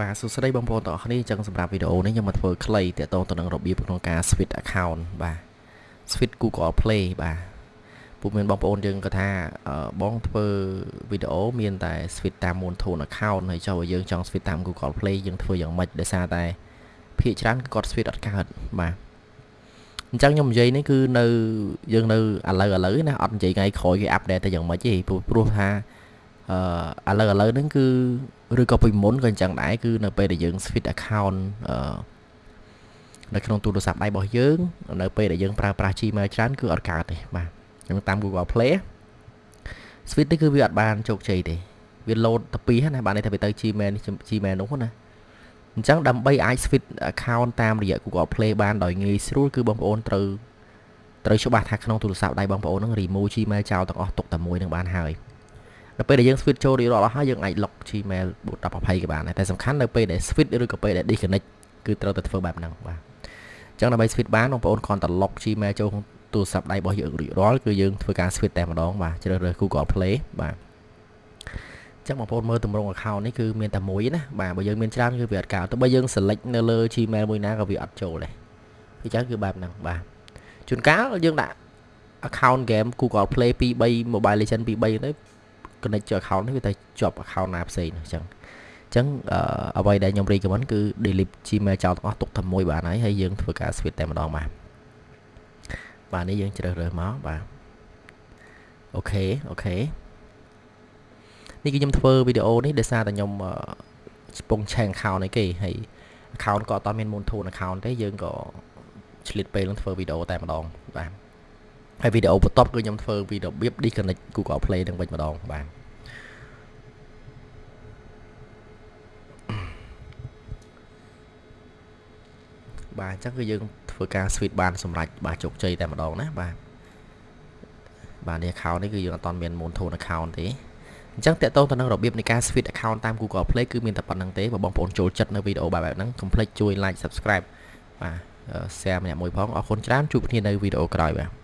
បាទសួស្តីបងប្អូនទាំងអស់គ្នាអញ្ចឹងសម្រាប់វីដេអូនេះខ្ញុំមកធ្វើខ្លីទាក់ទងទៅនឹងរបៀបក្នុងការ switch account បាទ switch Google Play បាទពួកមានបងប្អូនយើងគាត់ថាបងធ្វើវីដេអូមានតែ switch តាម Moonthon account ហើយចុះយើងចង់ switch តាម Google Play យើងធ្វើយ៉ាងម៉េចដោយសារតែភាគច្រើនគាត់ switch អត់កើតបាទអញ្ចឹងខ្ញុំនិយាយនេះគឺនៅយើងនៅឥឡូវឥឡូវណាអត់និយាយថ្ងៃក្រោយគេ update ទៅយ៉ាងម៉េចទេព្រោះថាអឺឥឡូវឥឡូវហ្នឹងគឺ ឬក៏ពីមុនក៏អញ្ចឹងដែរគឺនៅពេលដែលយើង switch account អឺនៅក្នុងទូរស័ព្ទដៃរបស់យើង នៅពេលដែលយើងប្រើប្រាស់ Gmail ច្រើនគឺអត់កើតទេបាទអញ្ចឹងតាម Google Play switch នេះគឺវាអត់បានជោគជ័យទេវា load ទៅពីណាបាទនេះថាវាទៅ Gmail Gmail នោះណាអញ្ចឹងដើម្បីអាច switch account តាមរយៈ Google Play បានដោយងាយស្រួលគឺបងប្អូនត្រូវត្រូវច្បាស់ថាក្នុងទូរស័ព្ទដៃបងប្អូននឹង remove Gmail ចោលទាំងអស់ទុកតែមួយនឹងបានហើយ នៅពេលដែលយើង switch ចូលរៀបរាប់អស់ហើយយើងអាច lock Gmail 1020ក៏បានដែរតែសំខាន់នៅពេលដែល switch ឬក៏ពេលដែល disconnect គឺត្រូវតែធ្វើបែបហ្នឹងបាទអញ្ចឹងដើម្បី switch បានបងប្អូនគ្រាន់តែ lock Gmail ចូលក្នុងទូរស័ព្ទដៃរបស់យើងរៀបរាល់គឺយើងធ្វើការ switch តែម្ដងបាទជ្រើសរើស Google Play បាទចឹងបងប្អូនមើលតម្រង account នេះគឺមានតែមួយណាបាទបើយើងមានច្រើនគឺវាអត់កើតទៅបើយើង select នៅលើ Gmail មួយណាក៏វាអត់ចូលដែរអញ្ចឹងគឺបែបហ្នឹងបាទជួនកាលយើងដាក់ account game Google Play 2 3 Mobile Legend 2 3ទៅ connect ចូល account នេះវាតែជាប់ account ណាផ្សេងអញ្ចឹងអញ្ចឹងអ្វីដែលខ្ញុំ recommend គឺ delete Gmail ចោលទាំងអស់ទុកតែមួយបានហើយហើយយើងធ្វើការ switch តែម្ដងបាទបាទនេះយើងជ្រើសរើសមកបាទអូខេអូខេនេះគឺខ្ញុំធ្វើវីដេអូនេះដោយសារតែខ្ញុំកំពុងឆែក account នេះគេហើយ account ក៏អត់មាន Moonthon account ទេយើងក៏ឆ្លៀតពេលនឹងធ្វើវីដេអូតែម្ដងបាទ ហើយវីដេអូបន្ទាប់គឺខ្ញុំធ្វើពីរបៀប disconnect Google Play នឹងវិញម្ដងបាទបាទអញ្ចឹងគឺយើងធ្វើការ switch បានសម្រាប់បាទជោគជ័យតែម្ដងណាបាទបាទនេះ account នេះគឺយើងអត់មាន Moonthon account ទេអញ្ចឹងតកតងទៅនឹងរបៀបនៃការ switch account តាម Google Play គឺមានតែប៉ុណ្្នឹងទេបើបងប្អូនចូលចិត្តនៅវីដេអូបែបហ្នឹងកុំភ្លេចជួយ like subscribe បាទ share ម្នាក់មួយផងអរគុណច្រើនជួបគ្នានៅវីដេអូក្រោយបាទ